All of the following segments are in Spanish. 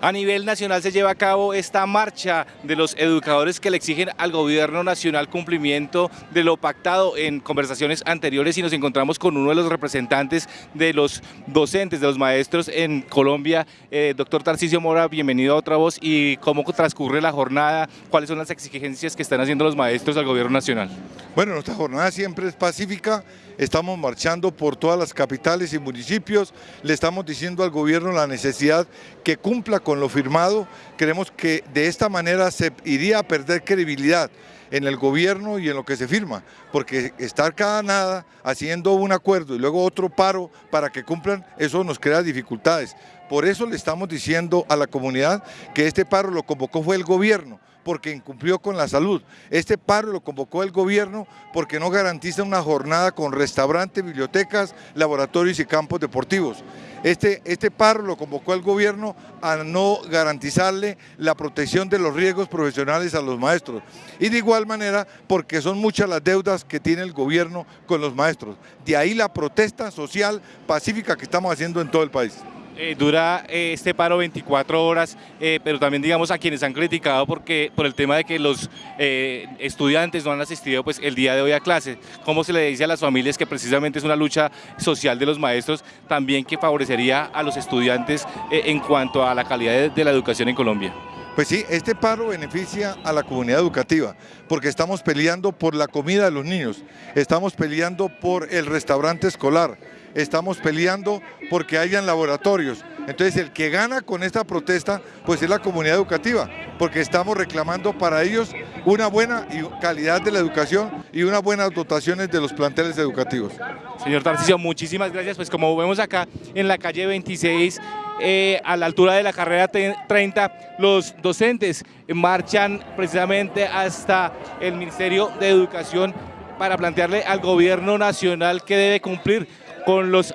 A nivel nacional se lleva a cabo esta marcha de los educadores que le exigen al gobierno nacional cumplimiento de lo pactado en conversaciones anteriores y nos encontramos con uno de los representantes de los docentes, de los maestros en Colombia. Eh, doctor Tarcisio Mora, bienvenido a Otra Voz y cómo transcurre la jornada, cuáles son las exigencias que están haciendo los maestros al gobierno nacional. Bueno, nuestra jornada siempre es pacífica, estamos marchando por todas las capitales y municipios, le estamos diciendo al gobierno la necesidad que cumpla con lo firmado, creemos que de esta manera se iría a perder credibilidad en el gobierno y en lo que se firma, porque estar cada nada haciendo un acuerdo y luego otro paro para que cumplan, eso nos crea dificultades. Por eso le estamos diciendo a la comunidad que este paro lo convocó fue el gobierno, porque incumplió con la salud. Este paro lo convocó el gobierno porque no garantiza una jornada con restaurantes, bibliotecas, laboratorios y campos deportivos. Este, este paro lo convocó el gobierno a no garantizarle la protección de los riesgos profesionales a los maestros. Y de igual manera porque son muchas las deudas que tiene el gobierno con los maestros. De ahí la protesta social pacífica que estamos haciendo en todo el país. Eh, dura eh, este paro 24 horas, eh, pero también digamos a quienes han criticado porque por el tema de que los estudiantes no han asistido pues el día de hoy a clase. ¿Cómo se le dice a las familias que precisamente es una lucha social de los maestros también que favorecería a los estudiantes en cuanto a la calidad de la educación en Colombia? Pues sí, este paro beneficia a la comunidad educativa porque estamos peleando por la comida de los niños, estamos peleando por el restaurante escolar, estamos peleando porque hayan laboratorios. Entonces el que gana con esta protesta pues es la comunidad educativa, porque estamos reclamando para ellos una buena calidad de la educación y unas buenas dotaciones de los planteles educativos. Señor Tarcisio, muchísimas gracias. Pues como vemos acá en la calle 26, eh, a la altura de la carrera 30, los docentes marchan precisamente hasta el Ministerio de Educación para plantearle al gobierno nacional que debe cumplir con, los,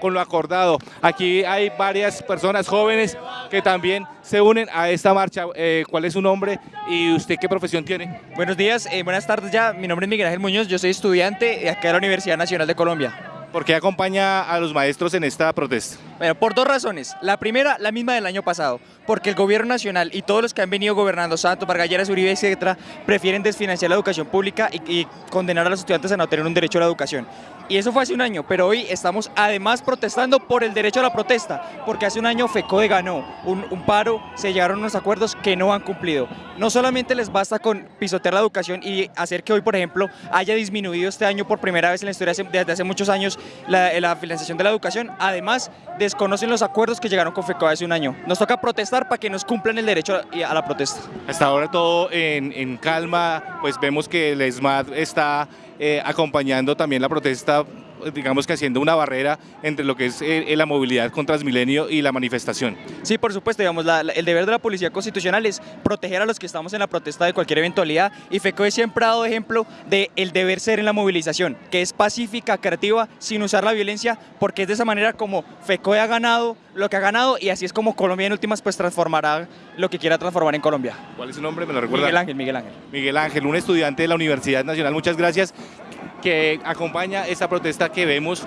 con lo acordado. Aquí hay varias personas jóvenes que también se unen a esta marcha. Eh, ¿Cuál es su nombre y usted qué profesión tiene? Buenos días, eh, buenas tardes ya. Mi nombre es Miguel Ángel Muñoz, yo soy estudiante acá de la Universidad Nacional de Colombia. ¿Por qué acompaña a los maestros en esta protesta? Bueno, por dos razones. La primera, la misma del año pasado, porque el gobierno nacional y todos los que han venido gobernando, Santos, Vargalleras, Uribe, etcétera, prefieren desfinanciar la educación pública y, condenar a los estudiantes a no tener un derecho a la educación y eso fue hace un año, pero hoy estamos además protestando por el derecho a la protesta, porque hace un año FECODE ganó un, paro, se llegaron unos acuerdos que no han cumplido. No solamente les basta con pisotear la educación y hacer que hoy, por ejemplo, haya disminuido este año por primera vez en la historia desde hace muchos años la, financiación de la educación, además desconocen los acuerdos que llegaron con FECODE hace un año. Nos toca protestar para que nos cumplan el derecho a la protesta. Hasta ahora todo en, calma, pues vemos que el ESMAD está eh, acompañando también la protesta digamos que haciendo una barrera entre lo que es eh, la movilidad con Transmilenio y la manifestación. Sí, por supuesto, digamos, el deber de la Policía Constitucional es proteger a los que estamos en la protesta de cualquier eventualidad y FECOE siempre ha dado ejemplo de el deber ser en la movilización, que es pacífica, creativa, sin usar la violencia, porque es de esa manera como FECOE ha ganado lo que ha ganado y así es como Colombia en últimas pues transformará lo que quiera transformar en Colombia. ¿Cuál es su nombre? ¿Me lo recuerda? Miguel Ángel, Miguel Ángel. Miguel Ángel, un estudiante de la Universidad Nacional, muchas gracias, que acompaña esta protesta que vemos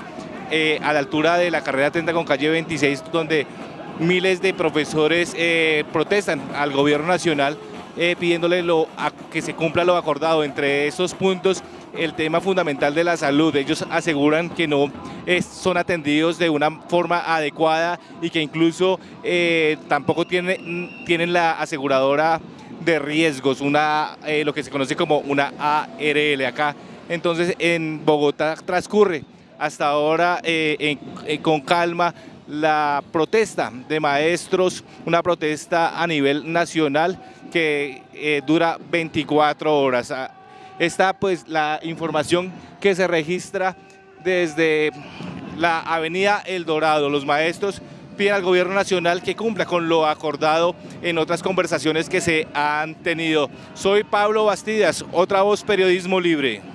eh, a la altura de la carrera 30 con calle 26, donde miles de profesores eh, protestan al gobierno nacional eh, pidiéndole que se cumpla lo acordado. Entre esos puntos, el tema fundamental de la salud. Ellos aseguran que no son atendidos de una forma adecuada y que incluso tampoco tiene, tienen la aseguradora de riesgos, una, lo que se conoce como una ARL acá. Entonces en Bogotá transcurre hasta ahora eh, eh, con calma la protesta de maestros, una protesta a nivel nacional que eh, dura 24 horas. Ah, está pues la información que se registra desde la avenida El Dorado. Los maestros piden al gobierno nacional que cumpla con lo acordado en otras conversaciones que se han tenido. Soy Pablo Bastidas, otra voz Periodismo Libre.